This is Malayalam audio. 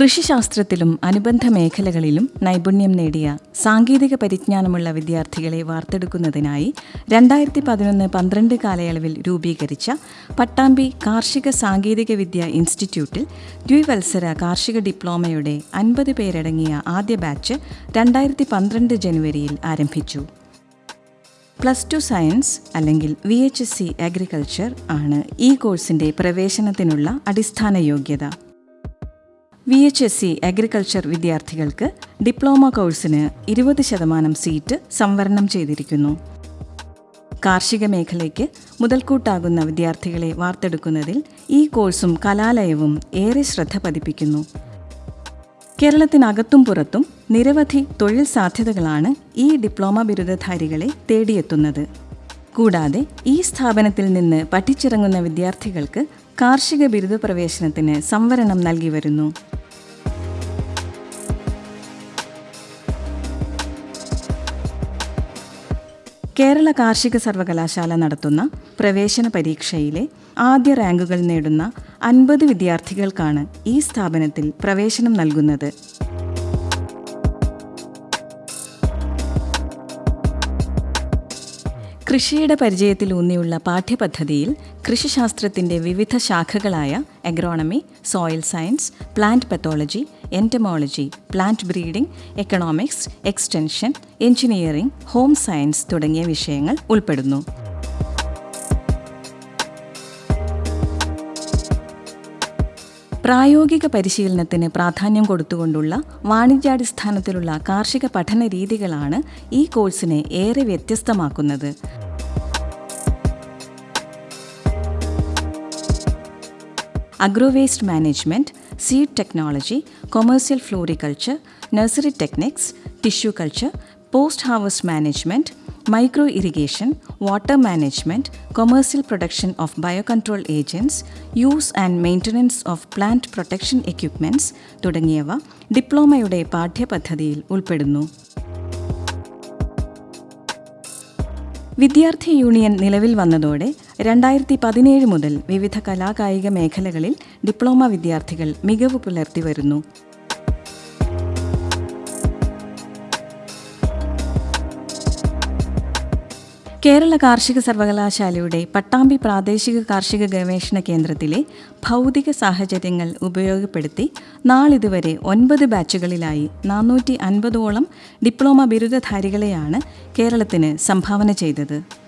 കൃഷിശാസ്ത്രത്തിലും അനുബന്ധ മേഖലകളിലും നൈപുണ്യം നേടിയ സാങ്കേതിക പരിജ്ഞാനമുള്ള വിദ്യാർത്ഥികളെ വാർത്തെടുക്കുന്നതിനായി രണ്ടായിരത്തി പതിനൊന്ന് പന്ത്രണ്ട് കാലയളവിൽ രൂപീകരിച്ച പട്ടാമ്പി കാർഷിക സാങ്കേതിക വിദ്യ ഇൻസ്റ്റിറ്റ്യൂട്ടിൽ ദ്വിവത്സര കാർഷിക ഡിപ്ലോമയുടെ അൻപത് പേരടങ്ങിയ ആദ്യ ബാച്ച് രണ്ടായിരത്തി പന്ത്രണ്ട് ജനുവരിയിൽ ആരംഭിച്ചു. പ്ലസ് ടു സയൻസ് അല്ലെങ്കിൽ V H S C agriculture ആണ് ഈ കോഴ്സിന്റെ പ്രവേശനത്തിനുള്ള അടിസ്ഥാന യോഗ്യത. V H S C agriculture വിദ്യാർത്ഥികൾക്ക് ഡിപ്ലോമ കോഴ്സിന് ഇരുപത് ശതമാനം സീറ്റ് സംവരണം ചെയ്തിരിക്കുന്നു. കാർഷിക മേഖലയ്ക്ക് മുതൽക്കൂട്ടാകുന്ന വിദ്യാർത്ഥികളെ വാർത്തെടുക്കുന്നതിൽ ഈ കോഴ്സും കലാലയവും ഏറെ ശ്രദ്ധ പതിപ്പിക്കുന്നു. കേരളത്തിനകത്തും പുറത്തും നിരവധി തൊഴിൽ സാധ്യതകളാണ് ഈ ഡിപ്ലോമ ബിരുദധാരികളെ തേടിയെത്തുന്നത്. കൂടാതെ ഈ സ്ഥാപനത്തിൽ നിന്ന് പഠിച്ചിറങ്ങുന്ന വിദ്യാർത്ഥികൾക്ക് കാർഷിക ബിരുദ പ്രവേശനത്തിന് സംവരണം നൽകി വരുന്നു. കേരള കാർഷിക സർവകലാശാല നടത്തുന്ന പ്രവേശന പരീക്ഷയിലെ ആദ്യ റാങ്കുകൾ നേടുന്ന അൻപത് വിദ്യാർത്ഥികൾക്കാണ് ഈ സ്ഥാപനത്തിൽ പ്രവേശനം നൽകുന്നത്. കൃഷിയുടെ പരിചയത്തിലൂന്നിയുള്ള പാഠ്യപദ്ധതിയിൽ കൃഷിശാസ്ത്രത്തിന്റെ വിവിധ ശാഖകളായ agronomy soil science plant pathology entomology plant breeding economics extension engineering home science തുടങ്ങിയ വിഷയങ്ങൾ ഉൾപ്പെടുന്നു. പ്രായോഗിക പരിശീലനത്തിന് പ്രാധാന്യം കൊടുത്തുകൊണ്ടുള്ള വാണിജ്യാടിസ്ഥാനത്തിലുള്ള കാർഷിക പഠന രീതികളാണ് ഈ കോഴ്സിനെ ഏറെ വ്യത്യസ്തമാക്കുന്നത്. Agro waste management seed technology commercial floriculture nursery techniques tissue culture post harvest management micro irrigation water management commercial production of biocontrol agents use and maintenance of plant protection equipments തുടങ്ങിയവ ഡിപ്ലോമയുടെ പാഠ്യപദ്ധതിയിൽ ഉൾപ്പെടുന്നു. വിദ്യാർത്ഥി യൂണിയൻ നിലവിൽ വന്നതോടെ രണ്ടായിരത്തി പതിനേഴ് മുതൽ വിവിധ കലാകായിക മേഖലകളിൽ ഡിപ്ലോമ വിദ്യാർത്ഥികൾ മികവ് പുലർത്തി വരുന്നു. കേരള കാർഷിക സർവകലാശാലയുടെ പട്ടാമ്പി പ്രാദേശിക കാർഷിക ഗവേഷണ കേന്ദ്രത്തിലെ ഭൗതിക സാഹചര്യങ്ങൾ ഉപയോഗപ്പെടുത്തി നാളിതുവരെ ഒൻപത് ബാച്ചുകളിലായി നാനൂറ്റി അൻപതോളം ഡിപ്ലോമ ബിരുദധാരികളെയാണ് കേരളത്തിന് സംഭാവന ചെയ്തത്.